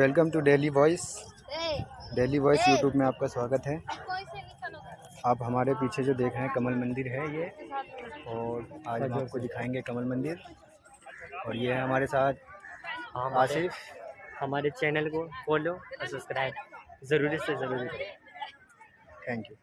Welcome to Daily Voice. Daily Voice YouTube में आपका स्वागत है। आप हमारे पीछे जो देख रहे हैं कमल मंदिर है ये। और आज हम आपको दिखाएँगे कमल मंदिर। और ये है हमारे साथ हमारे आसिफ। हमारे चैनल को फॉलो और सब्सक्राइब ज़रूरी से ज़रूरी। Thank you